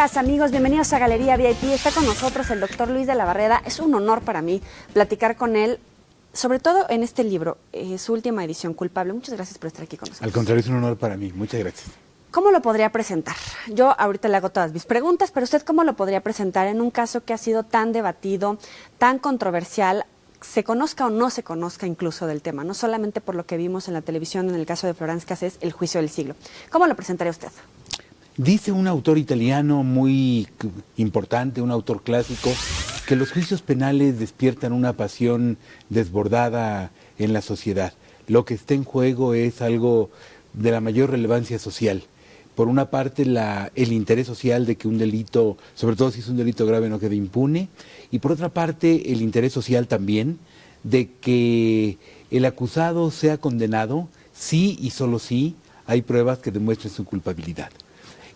Amigas, amigos, bienvenidos a Galería VIP. Está con nosotros el doctor Luis de la Barreda. Es un honor para mí platicar con él, sobre todo en este libro, eh, su última edición, Culpable. Muchas gracias por estar aquí con nosotros. Al contrario, es un honor para mí. Muchas gracias. ¿Cómo lo podría presentar? Yo ahorita le hago todas mis preguntas, pero usted cómo lo podría presentar en un caso que ha sido tan debatido, tan controversial, se conozca o no se conozca incluso del tema, no solamente por lo que vimos en la televisión en el caso de Florence Cassés, el juicio del siglo. ¿Cómo lo presentaría usted? Dice un autor italiano muy importante, un autor clásico, que los juicios penales despiertan una pasión desbordada en la sociedad. Lo que está en juego es algo de la mayor relevancia social. Por una parte, el interés social de que un delito, sobre todo si es un delito grave, no quede impune. Y por otra parte, el interés social también de que el acusado sea condenado sí y solo sí hay pruebas que demuestren su culpabilidad.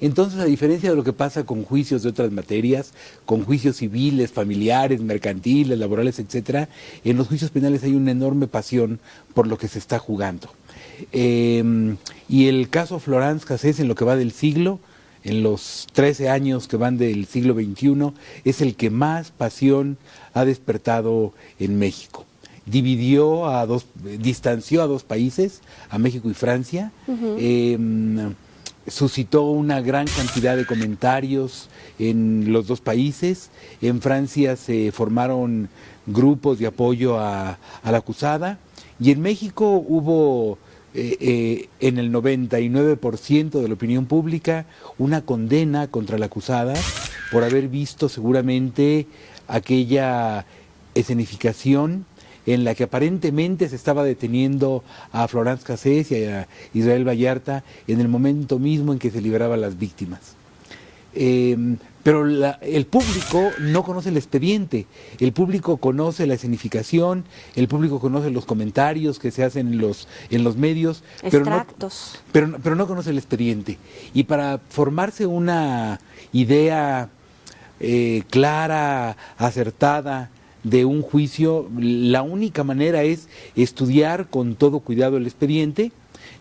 Entonces, a diferencia de lo que pasa con juicios de otras materias, con juicios civiles, familiares, mercantiles, laborales, etcétera, en los juicios penales hay una enorme pasión por lo que se está jugando. Eh, y el caso Florence Cassés en lo que va del siglo, en los 13 años que van del siglo XXI, es el que más pasión ha despertado en México. Dividió a dos, distanció a dos países, a México y Francia. Uh -huh. eh, suscitó una gran cantidad de comentarios en los dos países. En Francia se formaron grupos de apoyo a, la acusada y en México hubo eh, eh, en el 99% de la opinión pública una condena contra la acusada por haber visto seguramente aquella escenificación en la que aparentemente se estaba deteniendo a Florence Cassés y a Israel Vallarta en el momento mismo en que se liberaban las víctimas. Eh, pero la, el público no conoce el expediente, el público conoce la escenificación, el público conoce los comentarios que se hacen en los, en los medios, pero no, pero, pero no, conoce el expediente. Y para formarse una idea eh, clara, acertada, de un juicio, la única manera es estudiar con todo cuidado el expediente.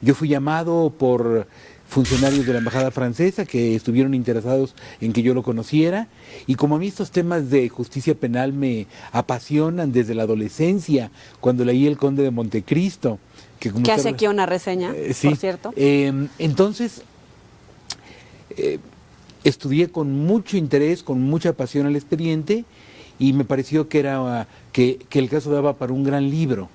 Yo fui llamado por funcionarios de la embajada francesa que estuvieron interesados en que yo lo conociera y como a mí estos temas de justicia penal me apasionan desde la adolescencia, cuando leí El Conde de Montecristo. Que, como hace aquí una reseña, eh, sí, por cierto. Eh, entonces, eh, estudié con mucho interés, con mucha pasión el expediente y me pareció que era que, que el caso daba para un gran libro.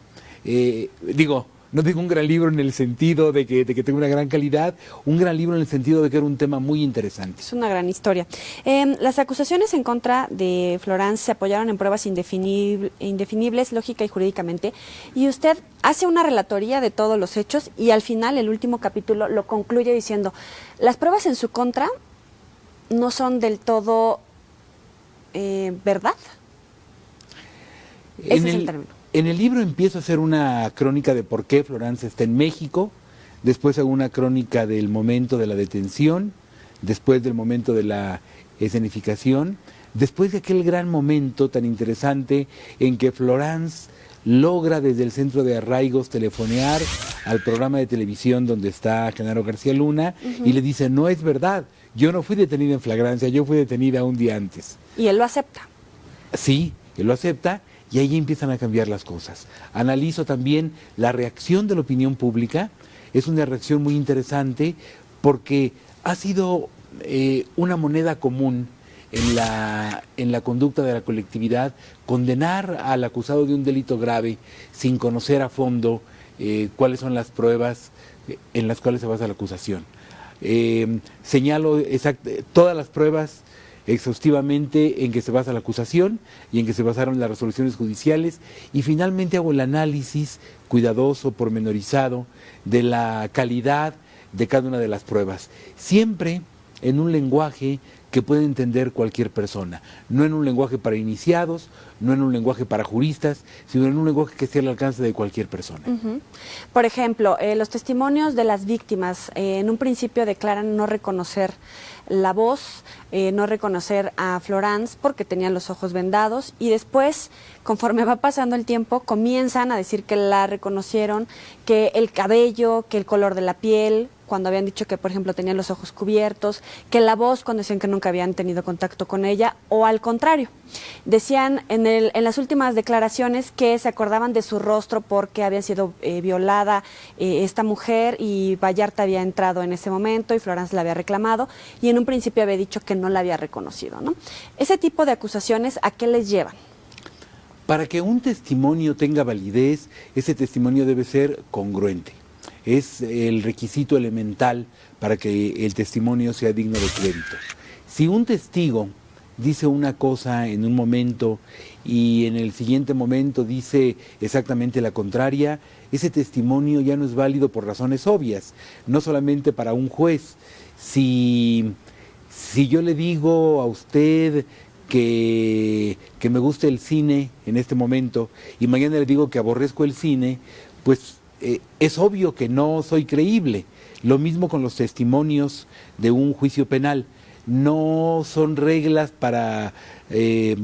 Eh, digo, no digo un gran libro en el sentido de que, de que tenga una gran calidad, un gran libro en el sentido de que era un tema muy interesante. Es una gran historia. Eh, las acusaciones en contra de Florence se apoyaron en pruebas indefinible, indefinibles, lógica y jurídicamente, y usted hace una relatoría de todos los hechos y al final, el último capítulo, lo concluye diciendo, las pruebas en su contra no son del todo eh, verdad. Ese en es el, el término. En el libro empiezo a hacer una crónica de por qué Florence está en México, después hago una crónica del momento de la detención, después del momento de la escenificación, después de aquel gran momento tan interesante en que Florence logra desde el centro de arraigos telefonear al programa de televisión donde está Genaro García Luna uh -huh. y le dice, no es verdad, yo no fui detenida en flagrancia, yo fui detenida un día antes. Y él lo acepta. Sí, él lo acepta y ahí empiezan a cambiar las cosas. Analizo también la reacción de la opinión pública, es una reacción muy interesante porque ha sido eh, una moneda común en la, en la conducta de la colectividad condenar al acusado de un delito grave sin conocer a fondo eh, cuáles son las pruebas en las cuales se basa la acusación. Eh, señalo todas las pruebas exhaustivamente en que se basa la acusación y en que se basaron las resoluciones judiciales. Y finalmente hago el análisis cuidadoso, pormenorizado de la calidad de cada una de las pruebas, siempre en un lenguaje que puede entender cualquier persona, no en un lenguaje para iniciados, no en un lenguaje para juristas, sino en un lenguaje que esté al alcance de cualquier persona. Por ejemplo, eh, los testimonios de las víctimas eh, en un principio declaran no reconocer la voz, eh, no reconocer a Florence porque tenían los ojos vendados y después, conforme va pasando el tiempo, comienzan a decir que la reconocieron, que el cabello, que el color de la piel, cuando habían dicho que, por ejemplo, tenían los ojos cubiertos, que la voz cuando decían que nunca habían tenido contacto con ella, o al contrario. Decían en, el, en las últimas declaraciones que se acordaban de su rostro porque había sido eh, violada eh, esta mujer y Vallarta había entrado en ese momento y Florence la había reclamado y en un principio había dicho que no la había reconocido. ¿no? Ese tipo de acusaciones, ¿a qué les llevan? Para que un testimonio tenga validez, ese testimonio debe ser congruente. Es el requisito elemental para que el testimonio sea digno de crédito. Si un testigo dice una cosa en un momento y en el siguiente momento dice exactamente la contraria, ese testimonio ya no es válido por razones obvias, no solamente para un juez. Si, si yo le digo a usted que, que me gusta el cine en este momento y mañana le digo que aborrezco el cine, pues eh, es obvio que no soy creíble. Lo mismo con los testimonios de un juicio penal. No son reglas para eh,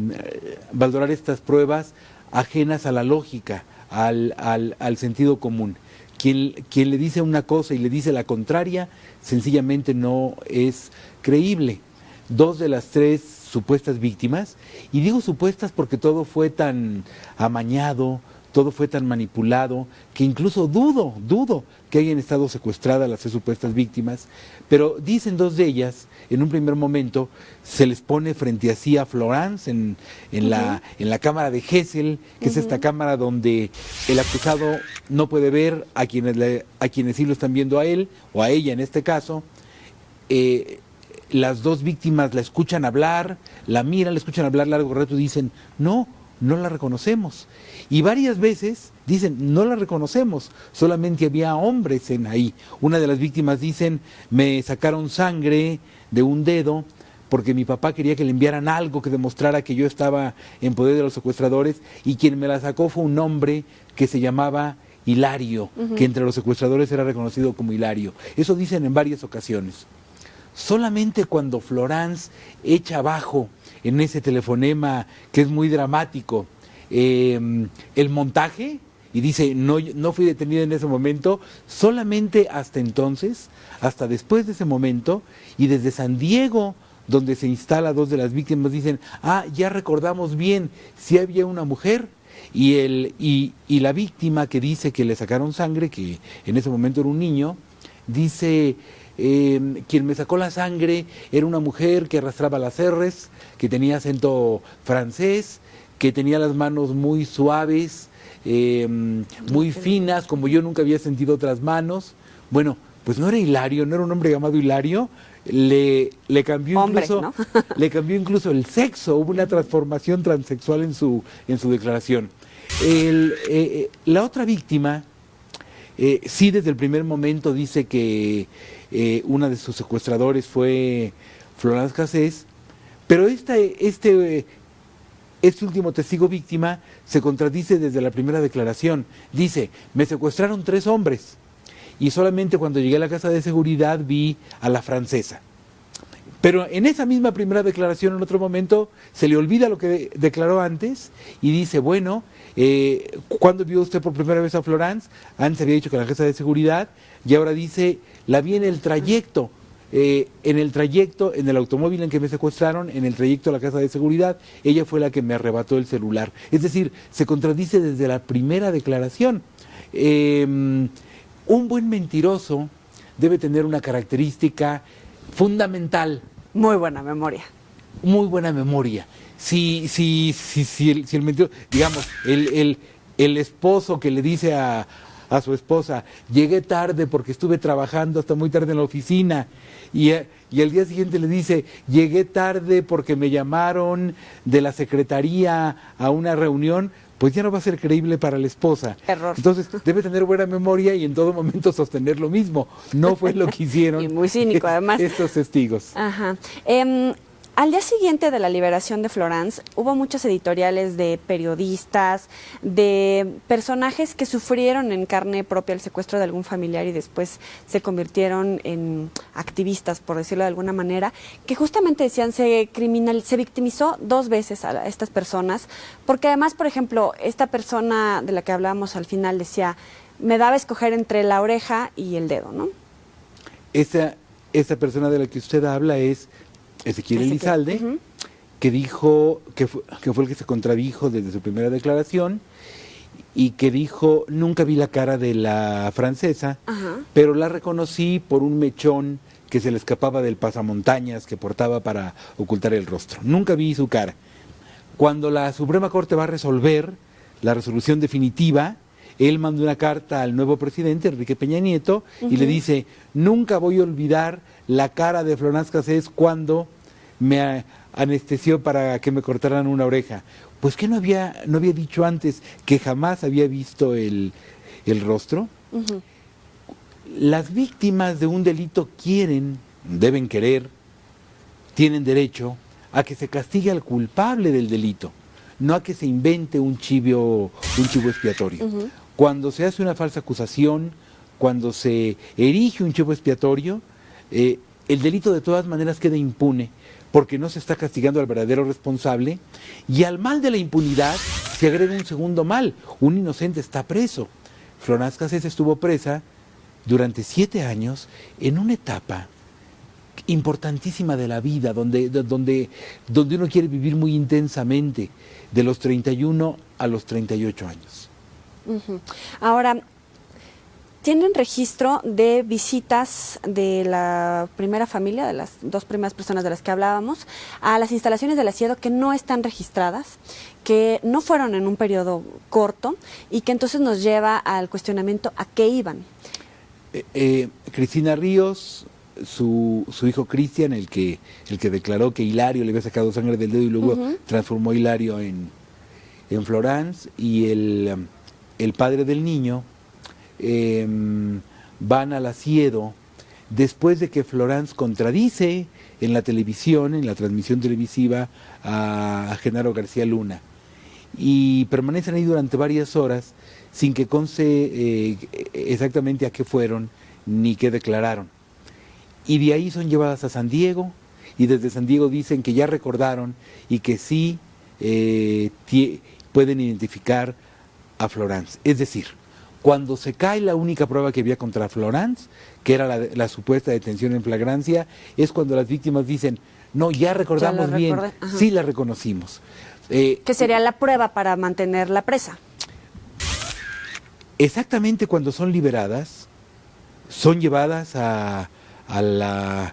valorar estas pruebas ajenas a la lógica, al, sentido común. Quien, le dice una cosa y le dice la contraria, sencillamente no es creíble. Dos de las tres supuestas víctimas, y digo supuestas porque todo fue tan amañado, todo fue tan manipulado, que incluso dudo, dudo que hayan estado secuestradas las supuestas víctimas, pero dicen dos de ellas, en un primer momento, se les pone frente a sí a Florence en, en, uh -huh. la, en la cámara de Hessel, que uh -huh. es esta cámara donde el acusado no puede ver a quienes, le, a quienes sí lo están viendo a él, o a ella en este caso, eh, las dos víctimas la escuchan hablar, la miran, la escuchan hablar largo rato y dicen, no, no la reconocemos. Y varias veces dicen, no la reconocemos, solamente había hombres en ahí. Una de las víctimas dicen, me sacaron sangre de un dedo porque mi papá quería que le enviaran algo que demostrara que yo estaba en poder de los secuestradores y quien me la sacó fue un hombre que se llamaba Hilario, uh -huh. que entre los secuestradores era reconocido como Hilario. Eso dicen en varias ocasiones. Solamente cuando Florence echa abajo en ese telefonema que es muy dramático. Eh, el montaje y dice no, no fui detenida en ese momento, solamente hasta entonces, hasta después de ese momento y desde San Diego donde se instala dos de las víctimas dicen, ah, ya recordamos bien, si había una mujer y, el, y, y la víctima que dice que le sacaron sangre, que en ese momento era un niño, dice, eh, quien me sacó la sangre era una mujer que arrastraba las R's, que tenía acento francés, que tenía las manos muy suaves, eh, muy finas, como yo nunca había sentido otras manos. Bueno, pues no era Hilario, no era un hombre llamado Hilario, le, le cambió Hombre, incluso ¿no? le cambió incluso el sexo, hubo una transformación transexual en su, en su declaración. El, eh, la otra víctima, eh, sí desde el primer momento dice que eh, una de sus secuestradores fue Florence Cassés, pero este, este último testigo víctima se contradice desde la primera declaración. Dice, me secuestraron tres hombres y solamente cuando llegué a la casa de seguridad vi a la francesa. Pero en esa misma primera declaración, en otro momento, se le olvida lo que de declaró antes y dice, bueno, eh, ¿cuándo vio usted por primera vez a Florence? Antes había dicho que la casa de seguridad y ahora dice, la vi en el trayecto. Eh, en el trayecto, en el automóvil en que me secuestraron, en el trayecto a la casa de seguridad, ella fue la que me arrebató el celular. Es decir, se contradice desde la primera declaración. Eh, un buen mentiroso debe tener una característica fundamental. Muy buena memoria. Muy buena memoria. Si, si, si, si, el, si el mentiroso, digamos, el, el, el esposo que le dice a, a su esposa, llegué tarde porque estuve trabajando hasta muy tarde en la oficina y, y el día siguiente le dice, llegué tarde porque me llamaron de la secretaría a una reunión, pues ya no va a ser creíble para la esposa. Error. Entonces debe tener buena memoria y en todo momento sostener lo mismo. No fue lo que hicieron y muy cínico, además. estos testigos. Ajá. Eh, al día siguiente de la liberación de Florence, hubo muchos editoriales de periodistas, de personajes que sufrieron en carne propia el secuestro de algún familiar y después se convirtieron en activistas, por decirlo de alguna manera, que justamente decían se criminal, se victimizó dos veces a estas personas, porque además, por ejemplo, esta persona de la que hablábamos al final decía, me daba a escoger entre la oreja y el dedo, ¿no? esa, esa persona de la que usted habla es Ezequiel Elizalde, que dijo, que fue, que fue el que se contradijo desde su primera declaración y que dijo, nunca vi la cara de la francesa, pero la reconocí por un mechón que se le escapaba del pasamontañas que portaba para ocultar el rostro. Nunca vi su cara. Cuando la Suprema Corte va a resolver la resolución definitiva, él manda una carta al nuevo presidente, Enrique Peña Nieto, y le dice, nunca voy a olvidar la cara de Florence Cassés cuando me anestesió para que me cortaran una oreja. Pues que no había, no había dicho antes que jamás había visto el, rostro. Las víctimas de un delito quieren, deben querer, tienen derecho a que se castigue al culpable del delito, no a que se invente un chivo, un chivo expiatorio. Cuando se hace una falsa acusación, cuando se erige un chivo expiatorio, eh, el delito de todas maneras queda impune porque no se está castigando al verdadero responsable y al mal de la impunidad se agrega un segundo mal, un inocente está preso. Florence Cassés estuvo presa durante siete años en una etapa importantísima de la vida, donde, donde, donde uno quiere vivir muy intensamente, de los 31 a los 38 años. Ahora, tienen registro de visitas de la primera familia, de las dos primeras personas de las que hablábamos, a las instalaciones del asiedo que no están registradas, que no fueron en un periodo corto y que entonces nos lleva al cuestionamiento a qué iban. Eh, eh, Cristina Ríos, su, su hijo Cristian, el que, el que declaró que Hilario le había sacado sangre del dedo y luego transformó a Hilario en, en Florence, y el, el padre del niño, Em, van al asiedo después de que Florence contradice en la televisión, en la transmisión televisiva, a, Genaro García Luna. Y permanecen ahí durante varias horas sin que conste eh, exactamente a qué fueron ni qué declararon. Y de ahí son llevadas a San Diego y desde San Diego dicen que ya recordaron y que sí eh, pueden identificar a Florence. Es decir, cuando se cae la única prueba que había contra Florence, que era la, supuesta detención en flagrancia, es cuando las víctimas dicen, no, ya recordamos bien, sí la reconocimos. Eh, que sería la prueba para mantener la presa. Exactamente cuando son liberadas, son llevadas a, la,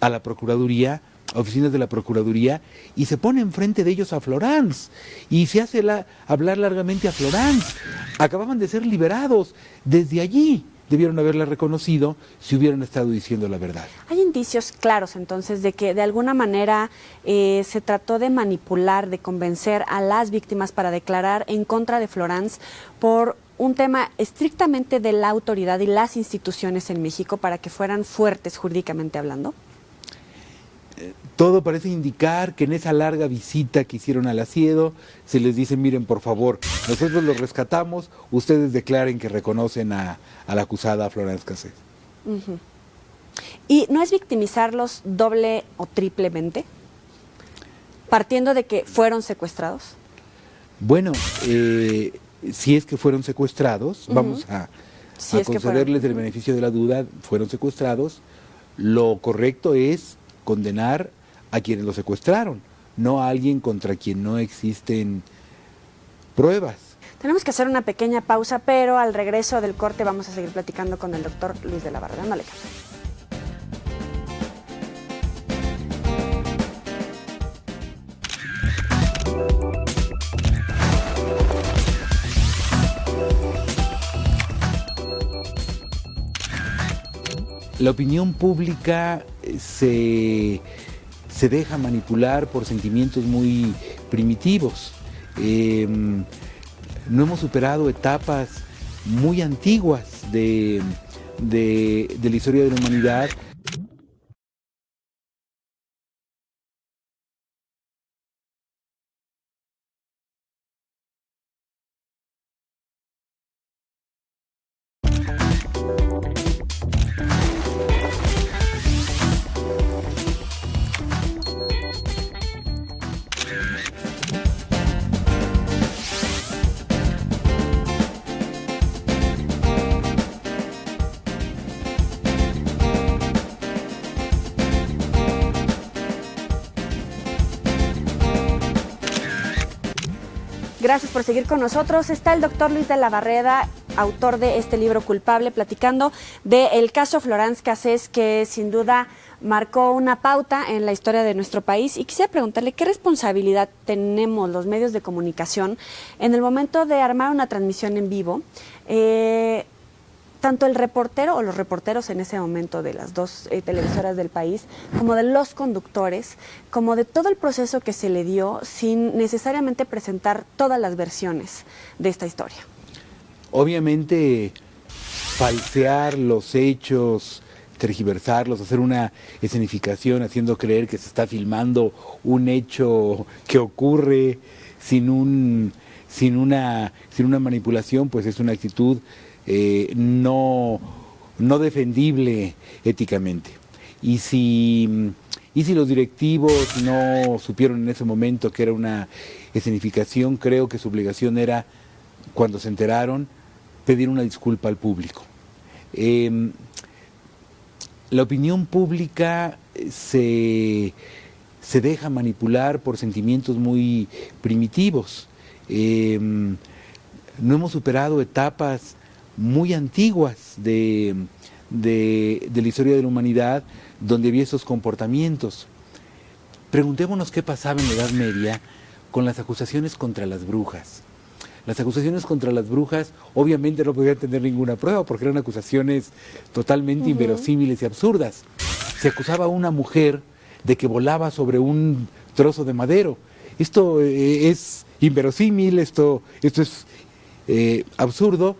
a la Procuraduría oficinas de la Procuraduría y se pone enfrente de ellos a Florence y se hace la, hablar largamente a Florence. Acababan de ser liberados. Desde allí debieron haberla reconocido si hubieran estado diciendo la verdad. Hay indicios claros entonces de que de alguna manera eh, se trató de manipular, de convencer a las víctimas para declarar en contra de Florence por un tema estrictamente de la autoridad y las instituciones en México para que fueran fuertes jurídicamente hablando todo parece indicar que en esa larga visita que hicieron al asiedo se les dice, miren por favor, nosotros los rescatamos, ustedes declaren que reconocen a, la acusada Florence Cassés. ¿Y no es victimizarlos doble o triplemente? Partiendo de que fueron secuestrados. Bueno, eh, si es que fueron secuestrados, vamos a, concederles el beneficio de la duda, fueron secuestrados, lo correcto es condenar a quienes lo secuestraron, no a alguien contra quien no existen pruebas. Tenemos que hacer una pequeña pausa, pero al regreso del corte vamos a seguir platicando con el doctor Luis de la Barra. Dándole La opinión pública se se deja manipular por sentimientos muy primitivos. Em, no hemos superado etapas muy antiguas de, de la historia de la humanidad Gracias por seguir con nosotros. Está el doctor Luis de la Barreda, autor de este libro Culpable, platicando del caso Florence Cassés, que sin duda marcó una pauta en la historia de nuestro país. Y quisiera preguntarle qué responsabilidad tenemos los medios de comunicación en el momento de armar una transmisión en vivo. Eh, tanto el reportero o los reporteros en ese momento de las dos eh, televisoras del país, como de los conductores, como de todo el proceso que se le dio sin necesariamente presentar todas las versiones de esta historia. Obviamente, falsear los hechos, tergiversarlos, hacer una escenificación haciendo creer que se está filmando un hecho que ocurre sin un sin una sin una manipulación, pues es una actitud eh, no, no defendible éticamente. Y si, y si los directivos no supieron en ese momento que era una escenificación, creo que su obligación era, cuando se enteraron, pedir una disculpa al público. Em, la opinión pública se, se, deja manipular por sentimientos muy primitivos. Em, no hemos superado etapas muy antiguas de, de, la historia de la humanidad donde había esos comportamientos. Preguntémonos qué pasaba en la Edad Media con las acusaciones contra las brujas. Las acusaciones contra las brujas obviamente no podían tener ninguna prueba porque eran acusaciones totalmente inverosímiles y absurdas. Se acusaba a una mujer de que volaba sobre un trozo de madero. Esto eh, es inverosímil, esto, esto es eh, absurdo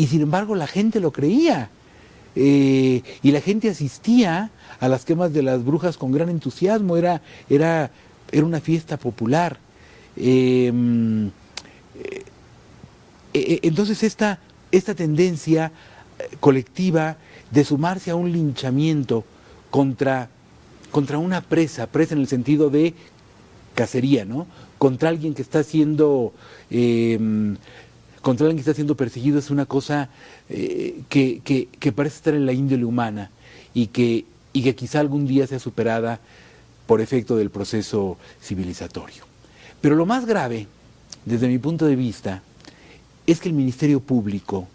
y sin embargo la gente lo creía. Eh, y la gente asistía a las quemas de las brujas con gran entusiasmo, era, era, era una fiesta popular. Em, eh, eh, entonces esta, esta tendencia colectiva de sumarse a un linchamiento contra, contra una presa, presa en el sentido de cacería, ¿no? Contra alguien que está siendo em, contra alguien que está siendo perseguido es una cosa eh, que, parece estar en la índole humana y que, y que quizá algún día sea superada por efecto del proceso civilizatorio. Pero lo más grave, desde mi punto de vista, es que el Ministerio Público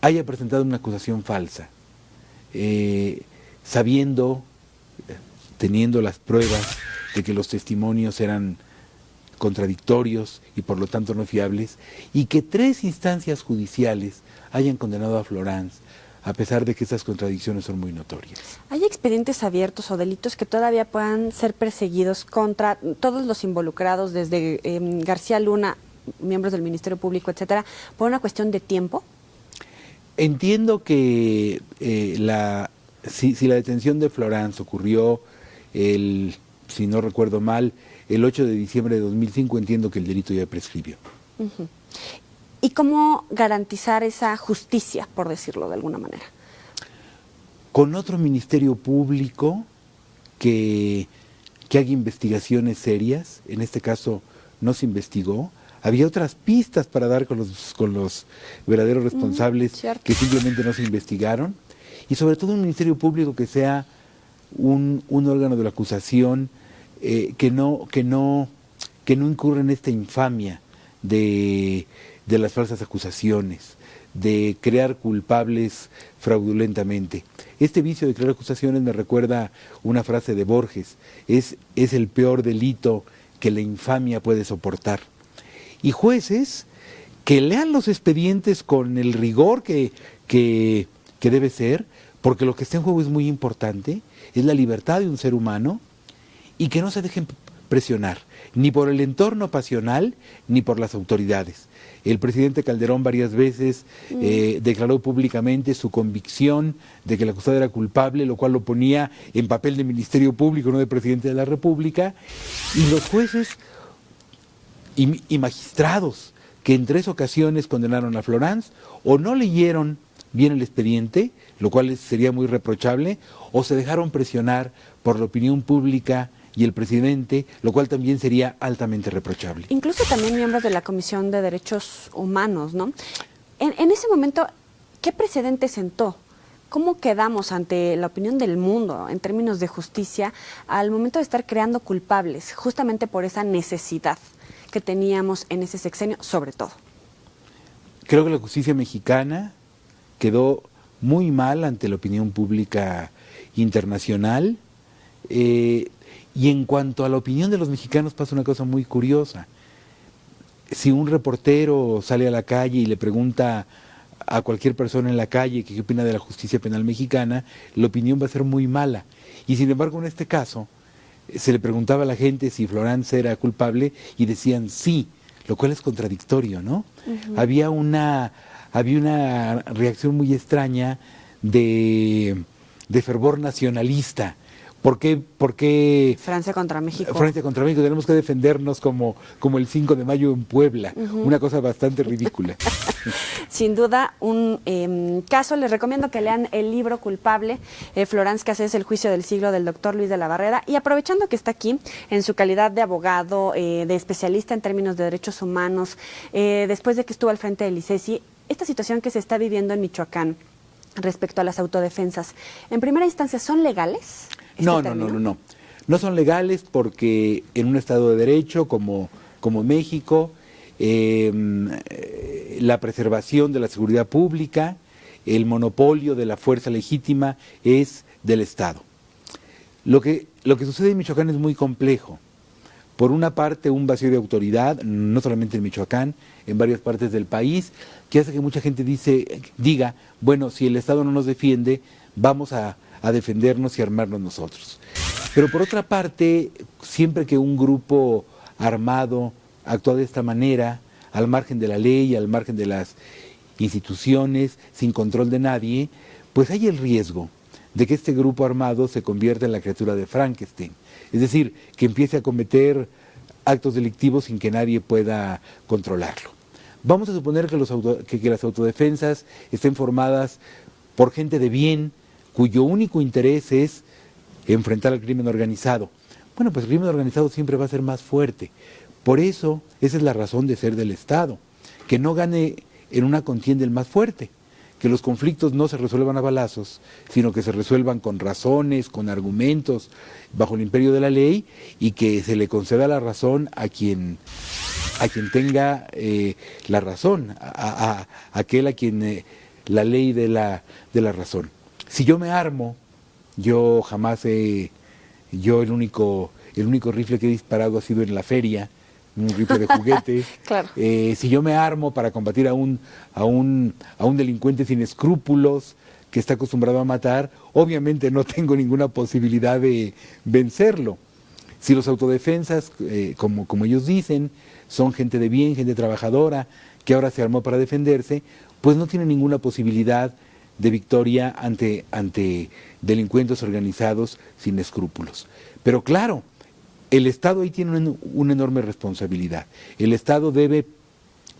haya presentado una acusación falsa, eh, sabiendo, teniendo las pruebas de que los testimonios eran contradictorios y por lo tanto no fiables, y que tres instancias judiciales hayan condenado a Florence a pesar de que esas contradicciones son muy notorias. ¿Hay expedientes abiertos o delitos que todavía puedan ser perseguidos contra todos los involucrados, desde em, García Luna, miembros del Ministerio Público, etcétera, por una cuestión de tiempo? Entiendo que eh, la, si, si, la detención de Florence ocurrió el, si no recuerdo mal, el 8 de diciembre de 2005 entiendo que el delito ya prescribió. ¿Y cómo garantizar esa justicia, por decirlo de alguna manera? Con otro ministerio público que, que haga investigaciones serias, en este caso no se investigó, había otras pistas para dar con los, con los verdaderos responsables que simplemente no se investigaron, y sobre todo un ministerio público que sea un, un órgano de la acusación eh, que, no, que, no, que no incurra en esta infamia de, de las falsas acusaciones, de crear culpables fraudulentamente. Este vicio de crear acusaciones me recuerda una frase de Borges, es, es el peor delito que la infamia puede soportar. Y jueces que lean los expedientes con el rigor que, que, que debe ser, porque lo que está en juego es muy importante, es la libertad de un ser humano, y que no se dejen presionar, ni por el entorno pasional, ni por las autoridades. El presidente Calderón varias veces mm. eh, declaró públicamente su convicción de que el acusado era culpable, lo cual lo ponía en papel de Ministerio Público, no de presidente de la República, y los jueces y, y magistrados que en tres ocasiones condenaron a Florence o no leyeron bien el expediente, lo cual sería muy reprochable, o se dejaron presionar por la opinión pública y el presidente, lo cual también sería altamente reprochable. Incluso también miembros de la Comisión de Derechos Humanos, ¿no? En, ese momento, ¿qué precedente sentó? ¿Cómo quedamos ante la opinión del mundo en términos de justicia al momento de estar creando culpables, justamente por esa necesidad que teníamos en ese sexenio, sobre todo. Creo que la justicia mexicana quedó muy mal ante la opinión pública internacional. Eh, y en cuanto a la opinión de los mexicanos pasa una cosa muy curiosa. Si un reportero sale a la calle y le pregunta a cualquier persona en la calle qué opina de la justicia penal mexicana, la opinión va a ser muy mala. Y sin embargo, en este caso, se le preguntaba a la gente si Florence era culpable y decían sí, lo cual es contradictorio, ¿no? Había una había una reacción muy extraña de, de fervor nacionalista ¿Por qué, Francia contra México? Francia contra México, tenemos que defendernos como, como el 5 de mayo en Puebla, una cosa bastante ridícula. Sin duda, un em, caso, les recomiendo que lean el libro Culpable, eh, Florence Cassés, El juicio del siglo del doctor Luis de la Barrera, y aprovechando que está aquí, en su calidad de abogado, eh, de especialista en términos de derechos humanos, eh, después de que estuvo al frente del ICESI, esta situación que se está viviendo en Michoacán respecto a las autodefensas, en primera instancia, ¿son legales? No, no, no, no, no. No son legales porque en un Estado de Derecho como, como México, em, la preservación de la seguridad pública, el monopolio de la fuerza legítima es del Estado. Lo que, lo que sucede en Michoacán es muy complejo. Por una parte, un vacío de autoridad, no solamente en Michoacán, en varias partes del país, que hace que mucha gente dice, diga, bueno, si el Estado no nos defiende, vamos a a defendernos y armarnos nosotros. Pero por otra parte, siempre que un grupo armado actúa de esta manera, al margen de la ley, al margen de las instituciones, sin control de nadie, pues hay el riesgo de que este grupo armado se convierta en la criatura de Frankenstein. Es decir, que empiece a cometer actos delictivos sin que nadie pueda controlarlo. Vamos a suponer que, los que las autodefensas estén formadas por gente de bien, cuyo único interés es enfrentar al crimen organizado. Bueno, pues el crimen organizado siempre va a ser más fuerte. Por eso, esa es la razón de ser del Estado, que no gane en una contienda el más fuerte, que los conflictos no se resuelvan a balazos, sino que se resuelvan con razones, con argumentos, bajo el imperio de la ley, y que se le conceda la razón a quien, a quien tenga eh, la razón, a, aquel a quien eh, la ley de la, de la razón. Si yo me armo, yo jamás he, yo el único, el único rifle que he disparado ha sido en la feria, un rifle de juguete. Eh, si yo me armo para combatir a un, a, un, a un delincuente sin escrúpulos que está acostumbrado a matar, obviamente no tengo ninguna posibilidad de vencerlo. Si los autodefensas, eh, como, como ellos dicen, son gente de bien, gente trabajadora, que ahora se armó para defenderse, pues no tienen ninguna posibilidad de victoria ante, ante delincuentes organizados sin escrúpulos. Pero claro, el Estado ahí tiene una, enorme responsabilidad. El Estado debe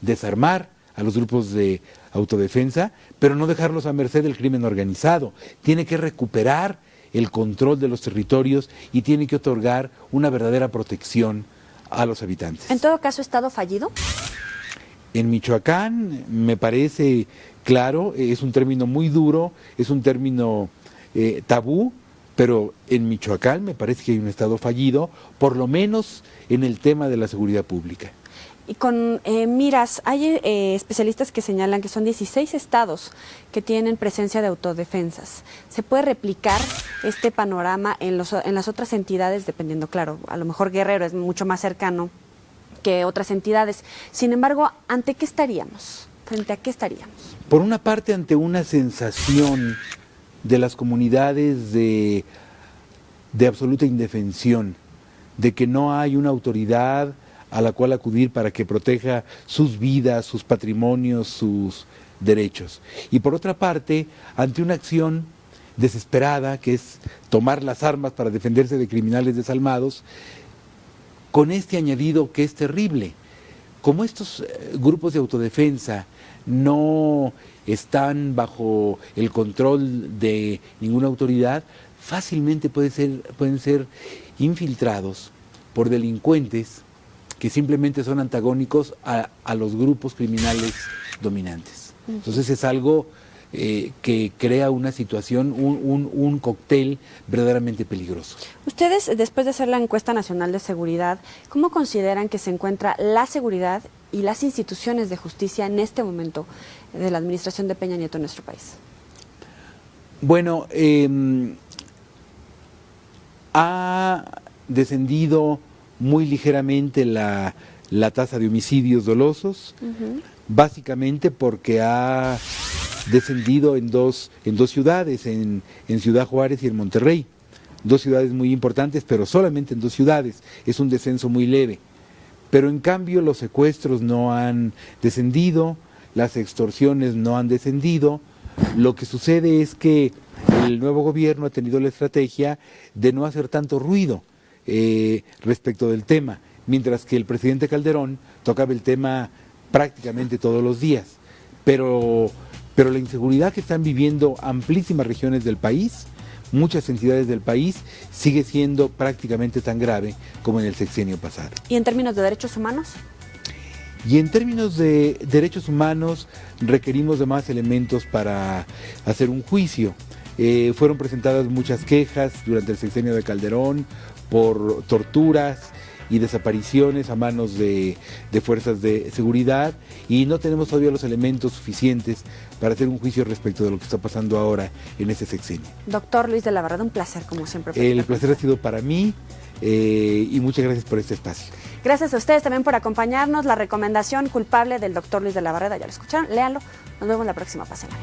desarmar a los grupos de autodefensa, pero no dejarlos a merced del crimen organizado. Tiene que recuperar el control de los territorios y tiene que otorgar una verdadera protección a los habitantes. En todo caso, ¿Estado fallido? En Michoacán me parece claro, es un término muy duro, es un término eh, tabú, pero en Michoacán me parece que hay un Estado fallido, por lo menos en el tema de la seguridad pública. Y con eh, miras, hay eh, especialistas que señalan que son 16 estados que tienen presencia de autodefensas. ¿Se puede replicar este panorama en, los, en las otras entidades, dependiendo, claro, a lo mejor Guerrero es mucho más cercano que otras entidades. Sin embargo, ¿ante qué estaríamos? ¿Frente a qué estaríamos? Por una parte, ante una sensación de las comunidades de, de absoluta indefensión, de que no hay una autoridad a la cual acudir para que proteja sus vidas, sus patrimonios, sus derechos. Y por otra parte, ante una acción desesperada, que es tomar las armas para defenderse de criminales desalmados, con este añadido que es terrible. Como estos eh, grupos de autodefensa no están bajo el control de ninguna autoridad, fácilmente ser, pueden ser infiltrados por delincuentes que simplemente son antagónicos a, los grupos criminales dominantes. Entonces es algo eh, que crea una situación, un, un, cóctel verdaderamente peligroso. Ustedes, después de hacer la encuesta nacional de seguridad, ¿cómo consideran que se encuentra la seguridad y las instituciones de justicia en este momento de la administración de Peña Nieto en nuestro país? Bueno, em, ha descendido muy ligeramente la, tasa de homicidios dolosos, básicamente porque ha descendido en dos, en dos ciudades, en, en Ciudad Juárez y en Monterrey. Dos ciudades muy importantes, pero solamente en dos ciudades. Es un descenso muy leve. Pero en cambio los secuestros no han descendido, las extorsiones no han descendido. Lo que sucede es que el nuevo gobierno ha tenido la estrategia de no hacer tanto ruido eh, respecto del tema, mientras que el presidente Calderón tocaba el tema prácticamente todos los días. Pero pero la inseguridad que están viviendo amplísimas regiones del país, muchas entidades del país, sigue siendo prácticamente tan grave como en el sexenio pasado. ¿Y en términos de derechos humanos? Y en términos de derechos humanos requerimos de más elementos para hacer un juicio. Eh, fueron presentadas muchas quejas durante el sexenio de Calderón por torturas, y desapariciones a manos de, fuerzas de seguridad y no tenemos todavía los elementos suficientes para hacer un juicio respecto de lo que está pasando ahora en este sexenio. Doctor Luis de la Barrada, un placer como siempre. El placer ha sido para mí eh, y muchas gracias por este espacio. Gracias a ustedes también por acompañarnos. La recomendación culpable del doctor Luis de la Barreda, ya lo escucharon, léanlo. Nos vemos la próxima. Pásenla